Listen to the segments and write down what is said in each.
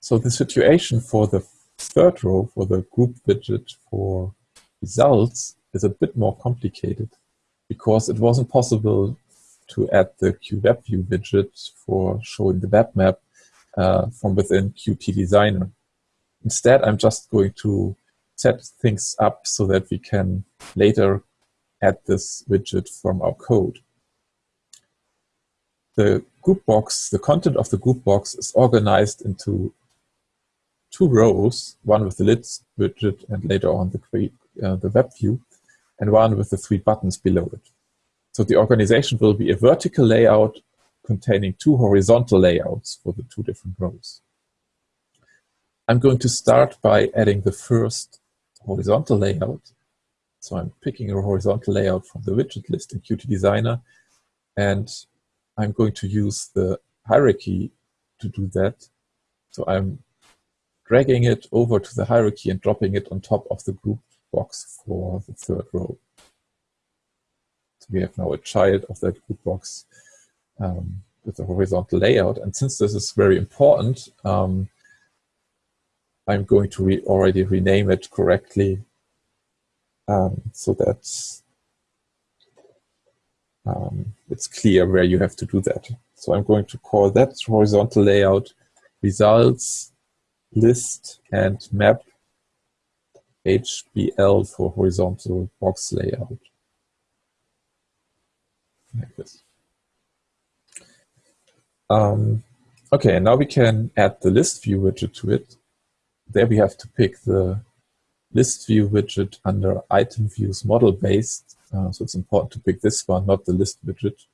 So the situation for the third row, for the group widget for results, is a bit more complicated because it wasn't possible to add the QWebView widget for showing the web map uh, from within Qt Designer. Instead, I'm just going to set things up so that we can later add this widget from our code. The group box, the content of the group box is organized into two rows, one with the list widget and later on the, uh, the web view, and one with the three buttons below it. So the organization will be a vertical layout containing two horizontal layouts for the two different rows. I'm going to start by adding the first horizontal layout. So I'm picking a horizontal layout from the widget list in Qt Designer, and I'm going to use the hierarchy to do that. So I'm dragging it over to the hierarchy and dropping it on top of the group box for the third row So we have now a child of that group box um, with a horizontal layout. And since this is very important, um, I'm going to re already rename it correctly um, so that um, it's clear where you have to do that. So I'm going to call that horizontal layout results list and map HBL for horizontal box layout like this. Um, okay, now we can add the list view widget to it. There we have to pick the list view widget under item views model based. Uh, so it's important to pick this one, not the list widget.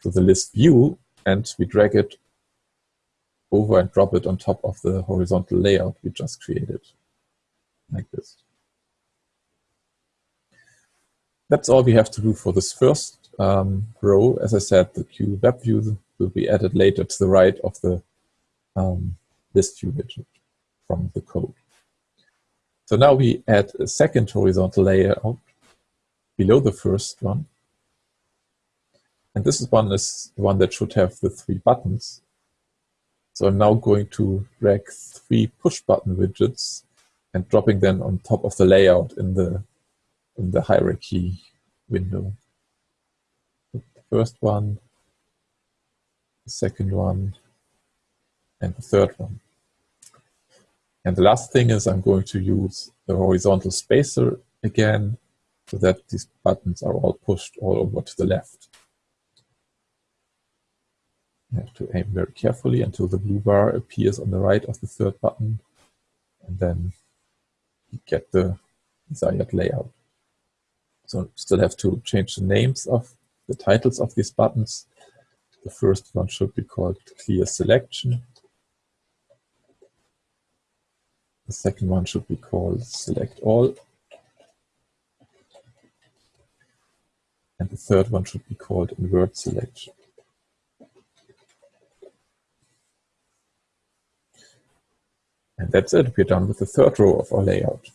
So the list view, and we drag it over and drop it on top of the horizontal layout we just created, like this. That's all we have to do for this first um, row. As I said, the Q web view will be added later to the right of the um, list view widget from the code. So now we add a second horizontal layout below the first one. And this is one is the one that should have the three buttons. So I'm now going to drag three push button widgets and dropping them on top of the layout in the in the hierarchy window The first one, the second one, and the third one. And the last thing is I'm going to use the horizontal spacer again so that these buttons are all pushed all over to the left. You have to aim very carefully until the blue bar appears on the right of the third button and then you get the desired layout. So still have to change the names of the titles of these buttons. The first one should be called Clear Selection. The second one should be called Select All. And the third one should be called Invert Selection. And that's it. We're done with the third row of our layout.